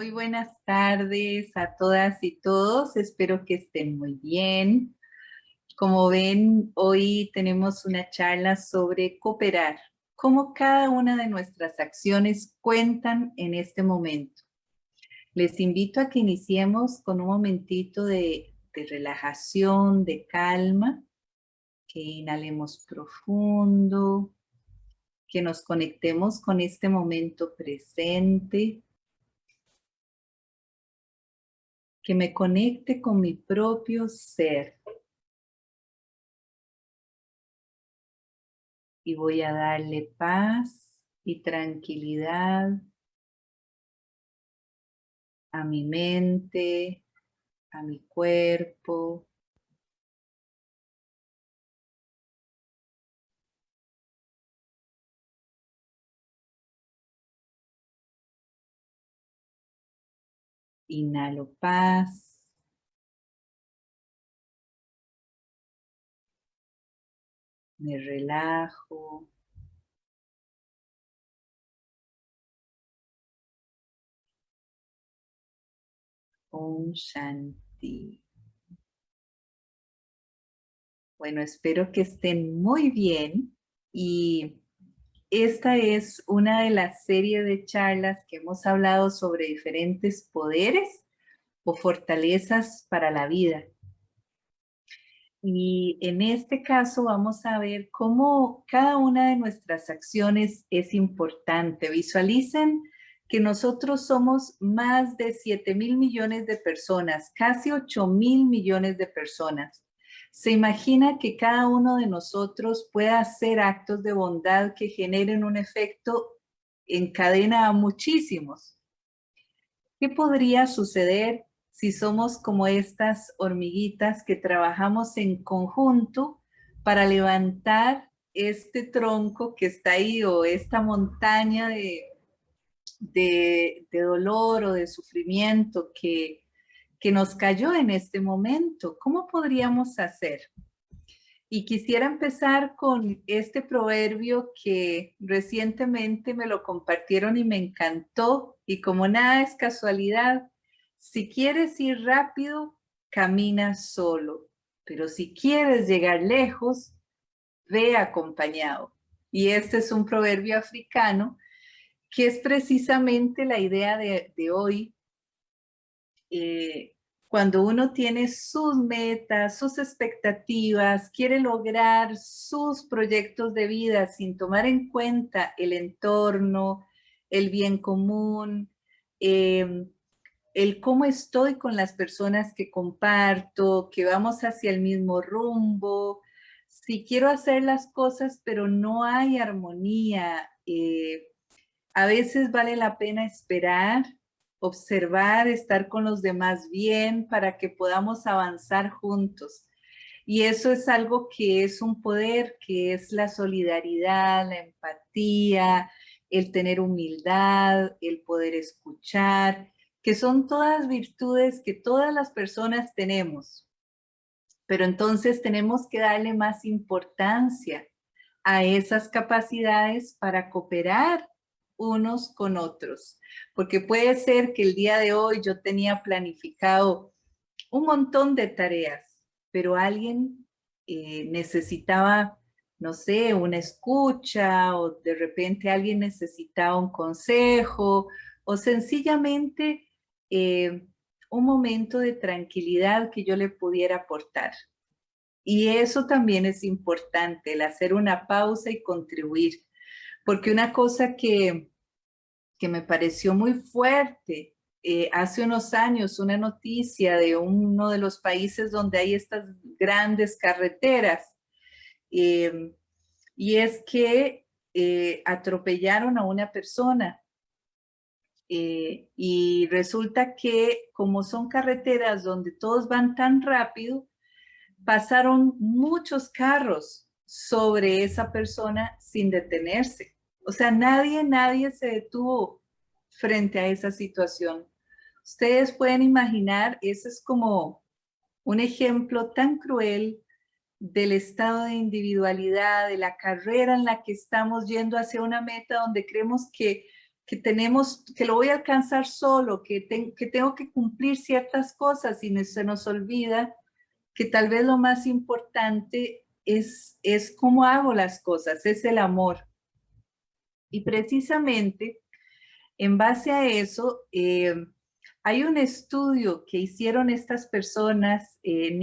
Muy buenas tardes a todas y todos. Espero que estén muy bien. Como ven, hoy tenemos una charla sobre cooperar, cómo cada una de nuestras acciones cuentan en este momento. Les invito a que iniciemos con un momentito de, de relajación, de calma, que inhalemos profundo, que nos conectemos con este momento presente, que me conecte con mi propio ser. Y voy a darle paz y tranquilidad a mi mente, a mi cuerpo. Inhalo paz. Me relajo. Om Shanti. Bueno, espero que estén muy bien y esta es una de las series de charlas que hemos hablado sobre diferentes poderes o fortalezas para la vida. Y en este caso vamos a ver cómo cada una de nuestras acciones es importante. Visualicen que nosotros somos más de 7 mil millones de personas, casi 8 mil millones de personas se imagina que cada uno de nosotros pueda hacer actos de bondad que generen un efecto en cadena a muchísimos. ¿Qué podría suceder si somos como estas hormiguitas que trabajamos en conjunto para levantar este tronco que está ahí o esta montaña de, de, dolor o de sufrimiento que, que nos cayó en este momento. ¿Cómo podríamos hacer? Y quisiera empezar con este proverbio que recientemente me lo compartieron y me encantó. Y como nada es casualidad, si quieres ir rápido, camina solo. Pero si quieres llegar lejos, ve acompañado. Y este es un proverbio africano que es precisamente la idea de, de hoy eh, cuando uno tiene sus metas, sus expectativas, quiere lograr sus proyectos de vida sin tomar en cuenta el entorno, el bien común, em, el cómo estoy con las personas que comparto, que vamos hacia el mismo rumbo, si quiero hacer las cosas pero no hay armonía, eh, a veces vale la pena esperar observar, estar con los demás bien para que podamos avanzar juntos. Y eso es algo que es un poder, que es la solidaridad, la empatía, el tener humildad, el poder escuchar, que son todas virtudes que todas las personas tenemos. Pero entonces tenemos que darle más importancia a esas capacidades para cooperar unos con otros. Porque puede ser que el día de hoy yo tenía planificado un montón de tareas, pero alguien eh, necesitaba, no sé, una escucha o de repente alguien necesitaba un consejo o sencillamente eh, un momento de tranquilidad que yo le pudiera aportar. Y eso también es importante, el hacer una pausa y contribuir. Porque una cosa que, que me pareció muy fuerte. Eh, hace unos años una noticia de uno de los países donde hay estas grandes carreteras em, y es que eh, atropellaron a una persona eh, y resulta que como son carreteras donde todos van tan rápido, pasaron muchos carros sobre esa persona sin detenerse. O sea, nadie, nadie se detuvo frente a esa situación. Ustedes pueden imaginar, ese es como un ejemplo tan cruel del estado de individualidad, de la carrera en la que estamos yendo hacia una meta donde creemos que, que tenemos, que lo voy a alcanzar solo, que, que tengo que cumplir ciertas cosas y se nos olvida que tal vez lo más importante es, es cómo hago las cosas, es el amor. Y precisamente en base a eso, eh, hay un estudio que hicieron estas personas, eh,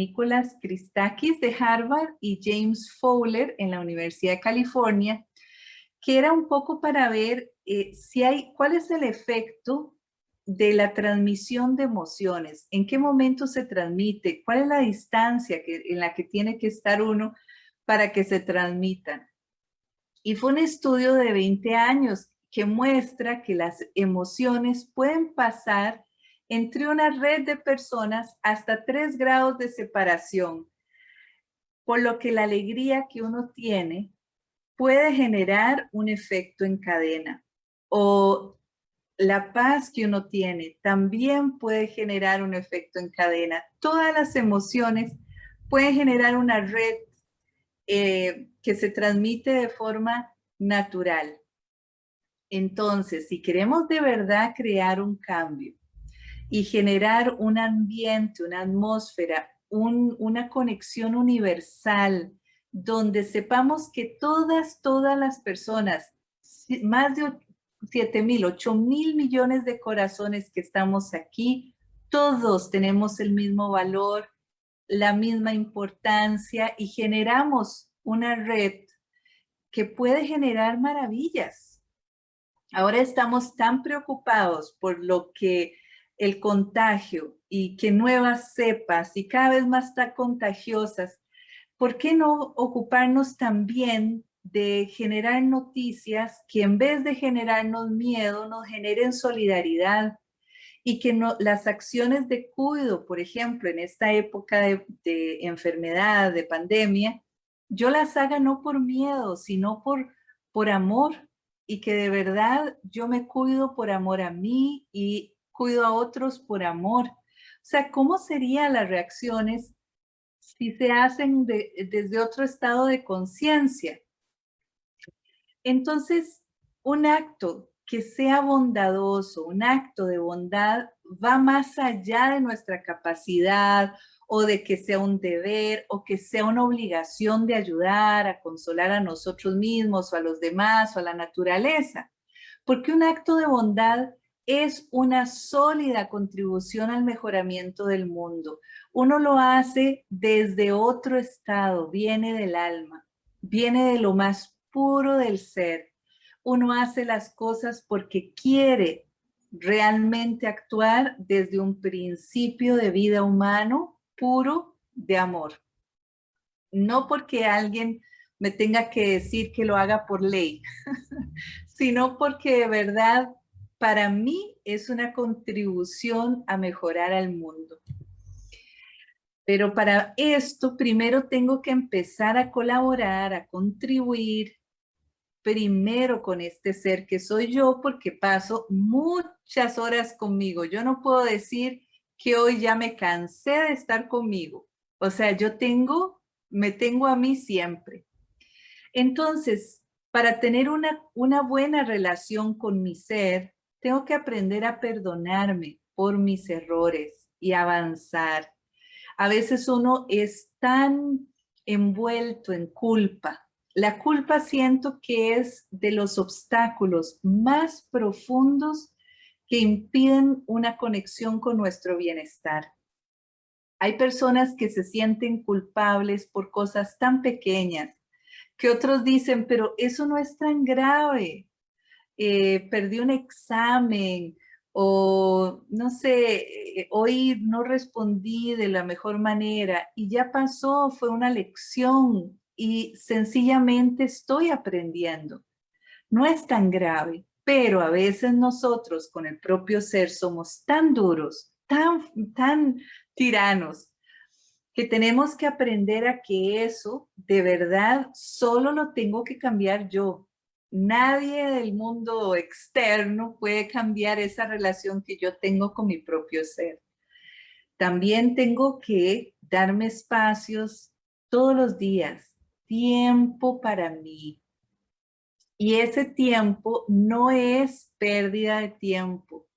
Christakis de Harvard y James Fowler en la Universidad de California, que era un poco para ver eh, si hay, cuál es el efecto de la transmisión de emociones, en qué momento se transmite, cuál es la distancia que, en la que tiene que estar uno para que se transmitan. Y fue un estudio de 20 años que muestra que las emociones pueden pasar entre una red de personas hasta tres grados de separación, por lo que la alegría que uno tiene puede generar un efecto en cadena o la paz que uno tiene también puede generar un efecto en cadena. Todas las emociones pueden generar una red eh, que se transmite de forma natural. Entonces, si queremos de verdad crear un cambio y generar un ambiente, una atmósfera, una conexión universal, donde sepamos que todas, todas las personas, más de 7 mil, 8 mil millones de corazones que estamos aquí, todos tenemos el mismo valor, la misma importancia y generamos una red que puede generar maravillas. Ahora estamos tan preocupados por lo que el contagio y que nuevas cepas y cada vez más tan contagiosas, ¿por qué no ocuparnos también de generar noticias que en vez de generarnos miedo, nos generen solidaridad y que no, las acciones de cuidado, por ejemplo, en esta época de enfermedad, de pandemia, yo las haga no por miedo, sino por, por amor y que de verdad yo me cuido por amor a mí y cuido a otros por amor. O sea, ¿cómo serían las reacciones si se hacen desde otro estado de conciencia? Entonces, un acto que sea bondadoso, un acto de bondad, va más allá de nuestra capacidad o de que sea un deber o que sea una obligación de ayudar a consolar a nosotros mismos o a los demás o a la naturaleza. Porque un acto de bondad es una sólida contribución al mejoramiento del mundo. Uno lo hace desde otro estado, viene del alma, viene de lo más puro del ser. Uno hace las cosas porque quiere realmente actuar desde un principio de vida humano puro de amor. No porque alguien me tenga que decir que lo haga por ley, sino porque de verdad para mí es una contribución a mejorar al mundo. Pero para esto primero tengo que empezar a colaborar, a contribuir primero con este ser que soy yo porque paso muchas horas conmigo. Yo no puedo decir que hoy ya me cansé de estar conmigo. O sea, yo tengo, me tengo a mí siempre. Entonces, para tener una, una buena relación con mi ser, tengo que aprender a perdonarme por mis errores y avanzar. A veces uno es tan envuelto en culpa. La culpa siento que es de los obstáculos más profundos que impiden una conexión con nuestro bienestar. Hay personas que se sienten culpables por cosas tan pequeñas que otros dicen, pero eso no es tan grave. Eh, perdí un examen o no sé, eh, hoy no respondí de la mejor manera y ya pasó, fue una lección y sencillamente estoy aprendiendo. No es tan grave, pero a veces nosotros con el propio ser somos tan duros, tan, tan tiranos, que tenemos que aprender a que eso de verdad solo lo tengo que cambiar yo. Nadie del mundo externo puede cambiar esa relación que yo tengo con mi propio ser. También tengo que darme espacios todos los días, tiempo para mí. Y ese tiempo no es pérdida de tiempo.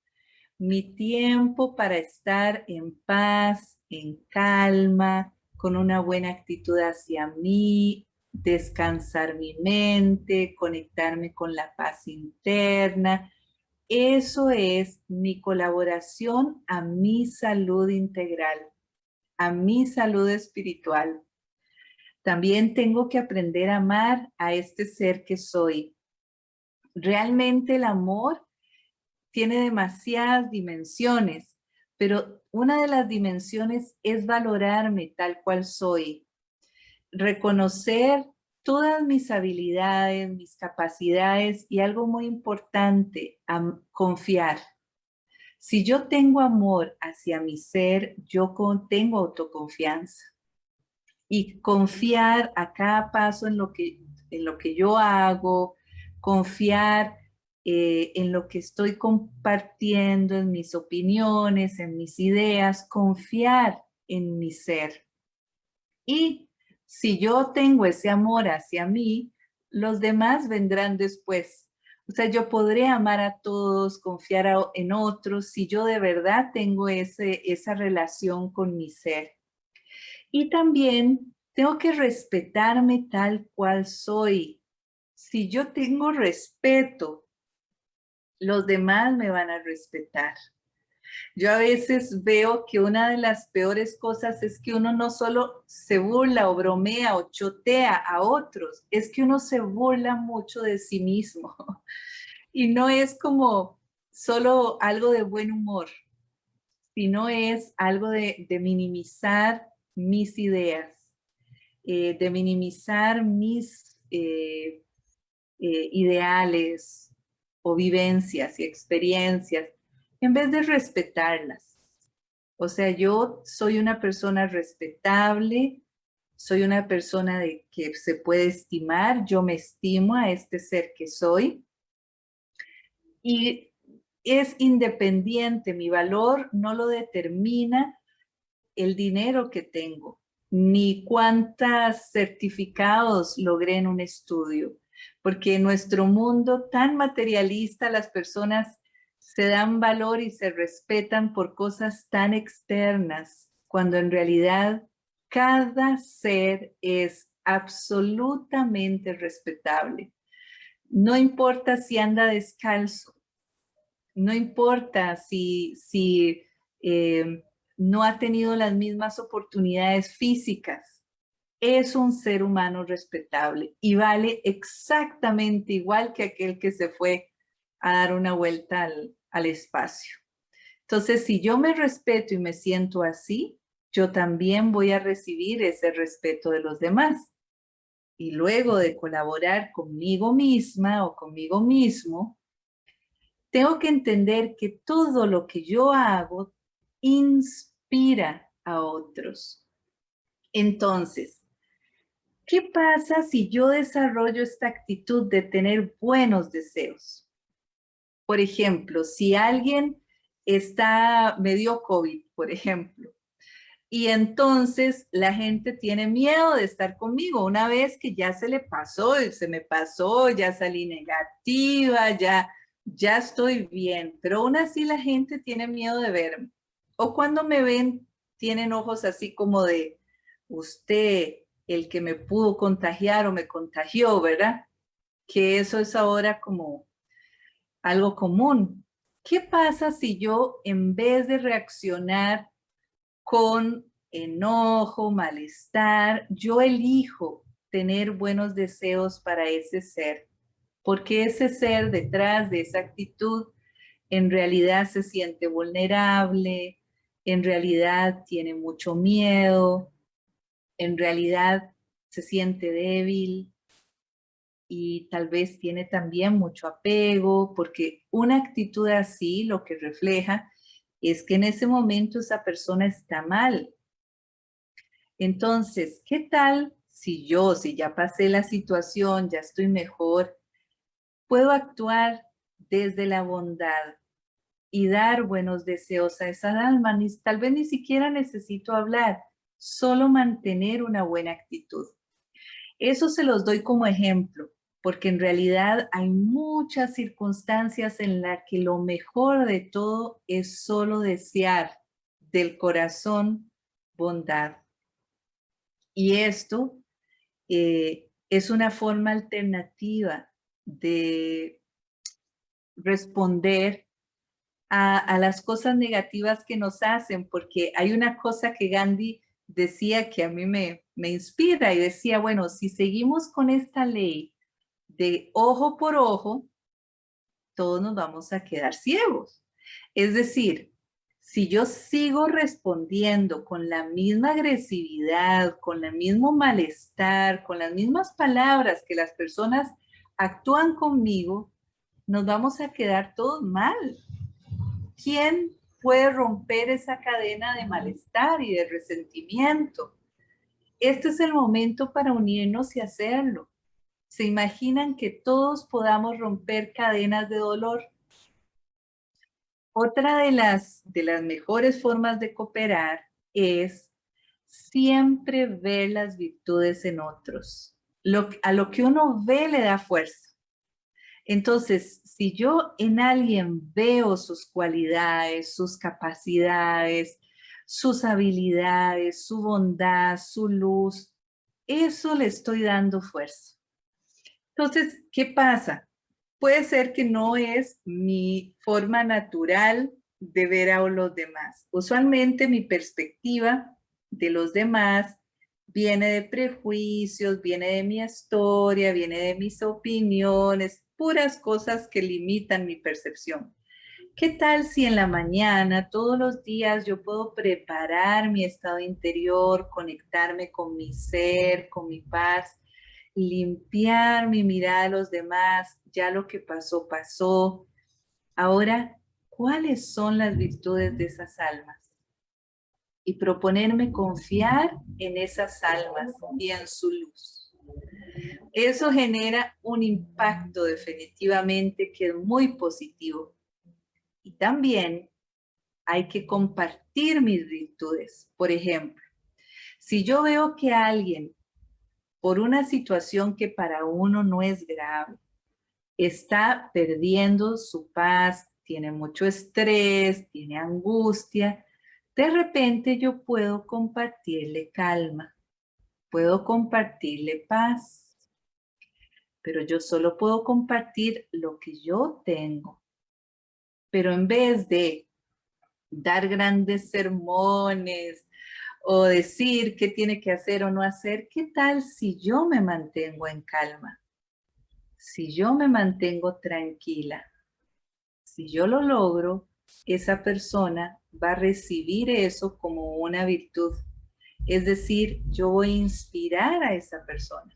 Mi tiempo para estar en paz, en calma, con una buena actitud hacia mí, descansar mi mente, conectarme con la paz interna. Eso es mi colaboración a mi salud integral, a mi salud espiritual. También tengo que aprender a amar a este ser que soy. Realmente el amor tiene demasiadas dimensiones, pero una de las dimensiones es valorarme tal cual soy. Reconocer todas mis habilidades, mis capacidades y algo muy importante, confiar. Si yo tengo amor hacia mi ser, yo tengo autoconfianza y confiar a cada paso en lo que, en lo que yo hago, confiar eh, en lo que estoy compartiendo, en mis opiniones, en mis ideas, confiar en mi ser. Y si yo tengo ese amor hacia mí, los demás vendrán después. O sea, yo podré amar a todos, confiar en otros, si yo de verdad tengo ese, esa relación con mi ser. Y también tengo que respetarme tal cual soy. Si yo tengo respeto, los demás me van a respetar. Yo a veces veo que una de las peores cosas es que uno no solo se burla o bromea o chotea a otros, es que uno se burla mucho de sí mismo. Y no es como solo algo de buen humor, sino es algo de, de minimizar mis ideas, eh, de minimizar mis eh, eh, ideales o vivencias y experiencias, en vez de respetarlas. O sea, yo soy una persona respetable, soy una persona de que se puede estimar, yo me estimo a este ser que soy. Y es independiente, mi valor no lo determina el dinero que tengo, ni cuántos certificados logré en un estudio, porque en nuestro mundo tan materialista las personas se dan valor y se respetan por cosas tan externas, cuando en realidad cada ser es absolutamente respetable. No importa si anda descalzo, no importa si, si eh, no ha tenido las mismas oportunidades físicas. Es un ser humano respetable y vale exactamente igual que aquel que se fue a dar una vuelta al, espacio. Entonces, si yo me respeto y me siento así, yo también voy a recibir ese respeto de los demás. Y luego de colaborar conmigo misma o conmigo mismo, tengo que entender que todo lo que yo hago inspira inspira a otros. Entonces, ¿qué pasa si yo desarrollo esta actitud de tener buenos deseos? Por ejemplo, si alguien está, medio COVID, por ejemplo, y entonces la gente tiene miedo de estar conmigo una vez que ya se le pasó, se me pasó, ya salí negativa, ya, ya estoy bien, pero aún así la gente tiene miedo de verme. O cuando me ven, tienen ojos así como de usted, el que me pudo contagiar o me contagió, ¿verdad? Que eso es ahora como algo común. ¿Qué pasa si yo en vez de reaccionar con enojo, malestar, yo elijo tener buenos deseos para ese ser? Porque ese ser detrás de esa actitud en realidad se siente vulnerable, en realidad tiene mucho miedo, en realidad se siente débil y tal vez tiene también mucho apego, porque una actitud así lo que refleja es que en ese momento esa persona está mal. Entonces, ¿qué tal si yo, si ya pasé la situación, ya estoy mejor, puedo actuar desde la bondad, y dar buenos deseos a esa alma. tal vez ni siquiera necesito hablar, solo mantener una buena actitud. Eso se los doy como ejemplo. porque en realidad hay muchas circunstancias en las que lo mejor de todo es solo desear del corazón bondad. Y esto eh, es una forma alternativa de responder a, las cosas negativas que nos hacen, porque hay una cosa que Gandhi decía que a mí me, me inspira y decía, bueno, si seguimos con esta ley de ojo por ojo, todos nos vamos a quedar ciegos. Es decir, si yo sigo respondiendo con la misma agresividad, con el mismo malestar, con las mismas palabras que las personas actúan conmigo, nos vamos a quedar todos mal. ¿Quién puede romper esa cadena de malestar y de resentimiento? Este es el momento para unirnos y hacerlo. ¿Se imaginan que todos podamos romper cadenas de dolor? Otra de las, de las mejores formas de cooperar es siempre ver las virtudes en otros. Lo, a lo que uno ve le da fuerza. Entonces, si yo en alguien veo sus cualidades, sus capacidades, sus habilidades, su bondad, su luz, eso le estoy dando fuerza. Entonces, ¿qué pasa? Puede ser que no es mi forma natural de ver a los demás. Usualmente mi perspectiva de los demás viene de prejuicios, viene de mi historia, viene de mis opiniones, puras cosas que limitan mi percepción. ¿Qué tal si en la mañana, todos los días, yo puedo preparar mi estado interior, conectarme con mi ser, con mi paz, limpiar mi mirada a los demás, ya lo que pasó, pasó. Ahora, ¿cuáles son las virtudes de esas almas? Y proponerme confiar en esas almas y en su luz. Eso genera un impacto definitivamente que es muy positivo. Y también hay que compartir mis virtudes. Por ejemplo, si yo veo que alguien, por una situación que para uno no es grave, está perdiendo su paz, tiene mucho estrés, tiene angustia, de repente yo puedo compartirle calma, puedo compartirle paz, pero yo solo puedo compartir lo que yo tengo. Pero en vez de dar grandes sermones o decir qué tiene que hacer o no hacer, ¿qué tal si yo me mantengo en calma? Si yo me mantengo tranquila, si yo lo logro, esa persona va a recibir eso como una virtud. Es decir, yo voy a inspirar a esa persona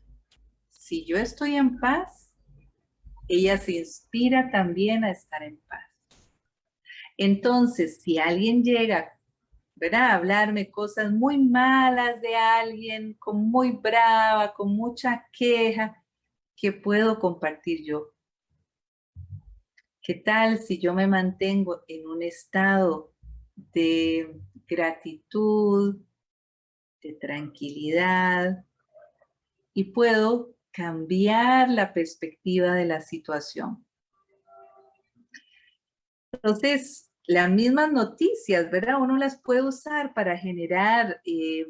si yo estoy en paz, ella se inspira también a estar en paz. Entonces, si alguien llega a hablarme cosas muy malas de alguien, con muy brava, con mucha queja, ¿qué puedo compartir yo? ¿Qué tal si yo me mantengo en un estado de gratitud, de tranquilidad y puedo cambiar la perspectiva de la situación. Entonces, las mismas noticias, ¿verdad? Uno las puede usar para generar eh,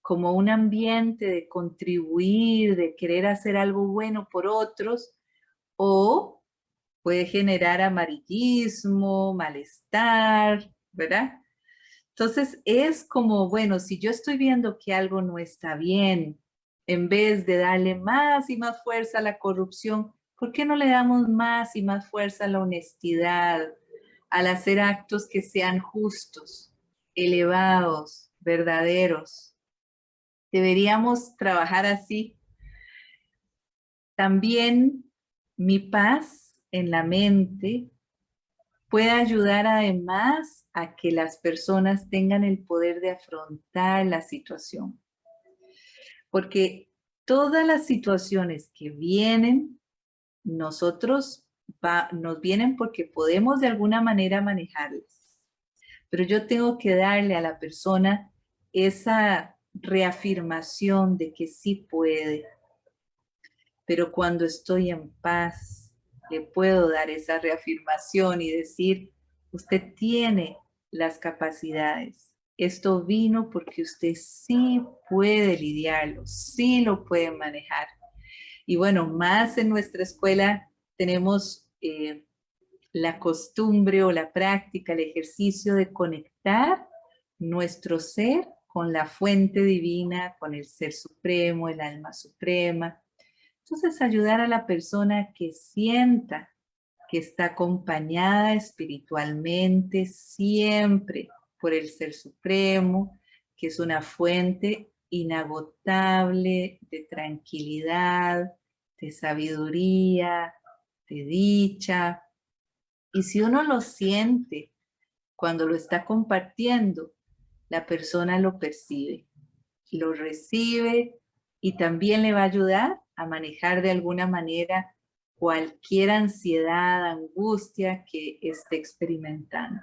como un ambiente de contribuir, de querer hacer algo bueno por otros, o puede generar amarillismo, malestar, ¿verdad? Entonces es como, bueno, si yo estoy viendo que algo no está bien, en vez de darle más y más fuerza a la corrupción, ¿por qué no le damos más y más fuerza a la honestidad, al hacer actos que sean justos, elevados, verdaderos? Deberíamos trabajar así. También mi paz en la mente puede ayudar además a que las personas tengan el poder de afrontar la situación porque todas las situaciones que vienen, nosotros nos vienen porque podemos de alguna manera manejarlas. Pero yo tengo que darle a la persona esa reafirmación de que sí puede. pero cuando estoy en paz, le puedo dar esa reafirmación y decir, usted tiene las capacidades. Esto vino porque usted sí puede lidiarlo, sí lo puede manejar. Y bueno, más en nuestra escuela tenemos eh, la costumbre o la práctica, el ejercicio de conectar nuestro ser con la fuente divina, con el ser supremo, el alma suprema. Entonces ayudar a la persona que sienta que está acompañada espiritualmente siempre por el Ser Supremo, que es una fuente inagotable de tranquilidad, de sabiduría, de dicha. Y si uno lo siente cuando lo está compartiendo, la persona lo percibe, lo recibe y también le va a ayudar a manejar de alguna manera cualquier ansiedad, angustia que esté experimentando.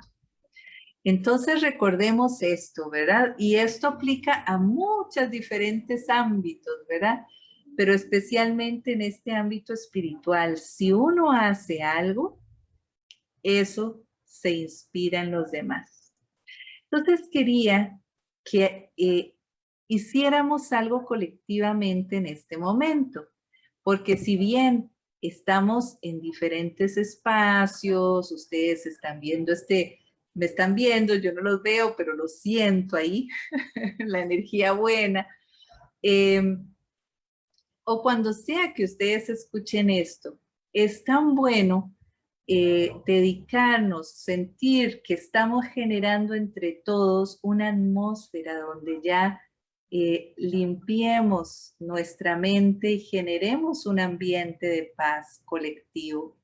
Entonces recordemos esto, ¿verdad? Y esto aplica a muchos diferentes ámbitos, ¿verdad? Pero especialmente en este ámbito espiritual. Si uno hace algo, eso se inspira en los demás. Entonces quería que eh, hiciéramos algo colectivamente en este momento, porque si bien estamos en diferentes espacios, ustedes están viendo este, me están viendo, yo no los veo, pero lo siento ahí, la energía buena. Em, o cuando sea que ustedes escuchen esto, es tan bueno eh, dedicarnos, sentir que estamos generando entre todos una atmósfera donde ya eh, limpiemos nuestra mente y generemos un ambiente de paz colectivo.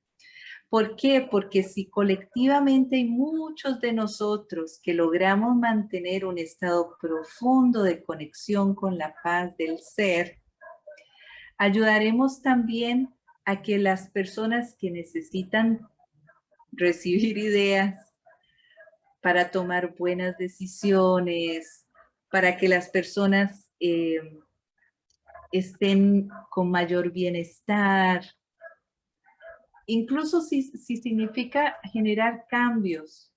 ¿Por qué? Porque si colectivamente hay muchos de nosotros que logramos mantener un estado profundo de conexión con la paz del ser, ayudaremos también a que las personas que necesitan recibir ideas para tomar buenas decisiones, para que las personas eh, estén con mayor bienestar. Incluso si, si significa generar cambios,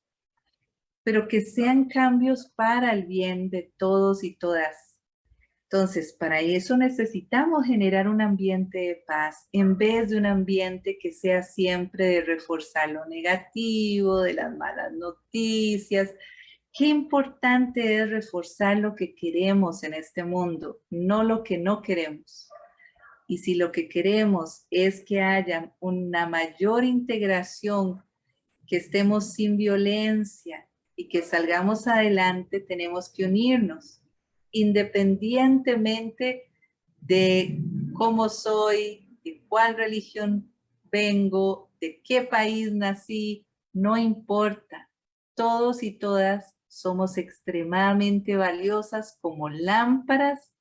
pero que sean cambios para el bien de todos y todas. Entonces, para eso necesitamos generar un ambiente de paz en vez de un ambiente que sea siempre de reforzar lo negativo, de las malas noticias, Qué importante es reforzar lo que queremos en este mundo, no lo que no queremos. Y si lo que queremos es que haya una mayor integración, que estemos sin violencia y que salgamos adelante, tenemos que unirnos, independientemente de cómo soy, de cuál religión vengo, de qué país nací, no importa. Todos y todas somos extremadamente valiosas como lámparas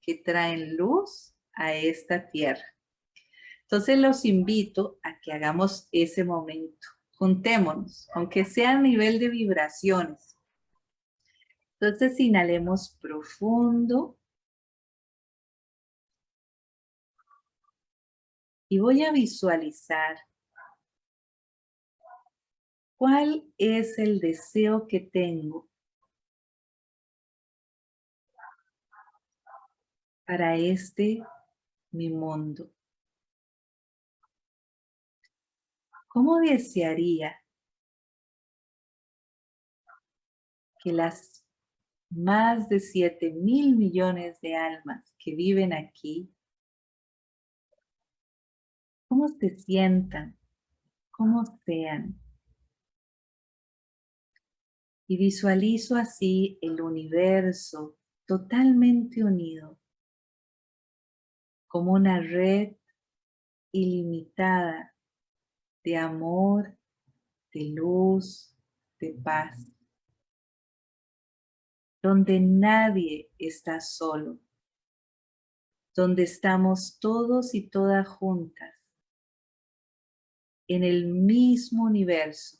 que traen luz a esta tierra. Entonces los invito a que hagamos ese momento. Juntémonos, aunque sea a nivel de vibraciones. Entonces inhalemos profundo. Y voy a visualizar ¿Cuál es el deseo que tengo para este mi mundo? ¿Cómo desearía que las más de 7 mil millones de almas que viven aquí, cómo se sientan, cómo sean? y visualizo así el universo totalmente unido, como una red ilimitada de amor, de luz, de paz, donde nadie está solo, donde estamos todos y todas juntas, en el mismo universo,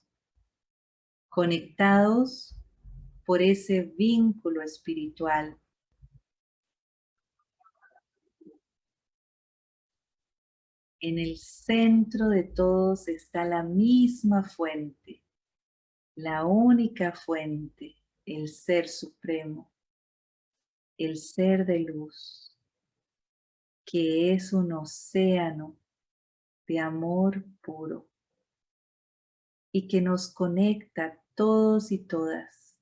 conectados por ese vínculo espiritual. En el centro de todos está la misma fuente, la única fuente, el Ser Supremo, el Ser de Luz, que es un océano de amor puro y que nos conecta todos y todas,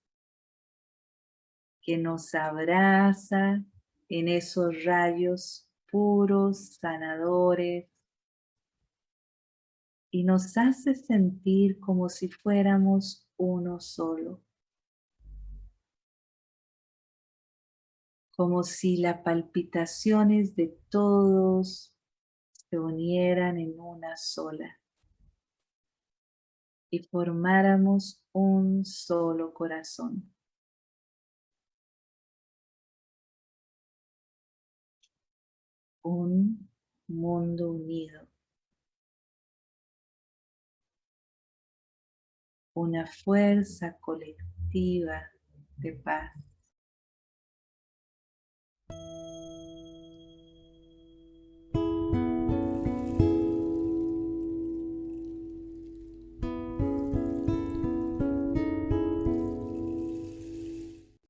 que nos abraza en esos rayos puros, sanadores, y nos hace sentir como si fuéramos uno solo. Como si las palpitaciones de todos se unieran en una sola y formáramos un solo corazón. Un mundo unido. Una fuerza colectiva de paz.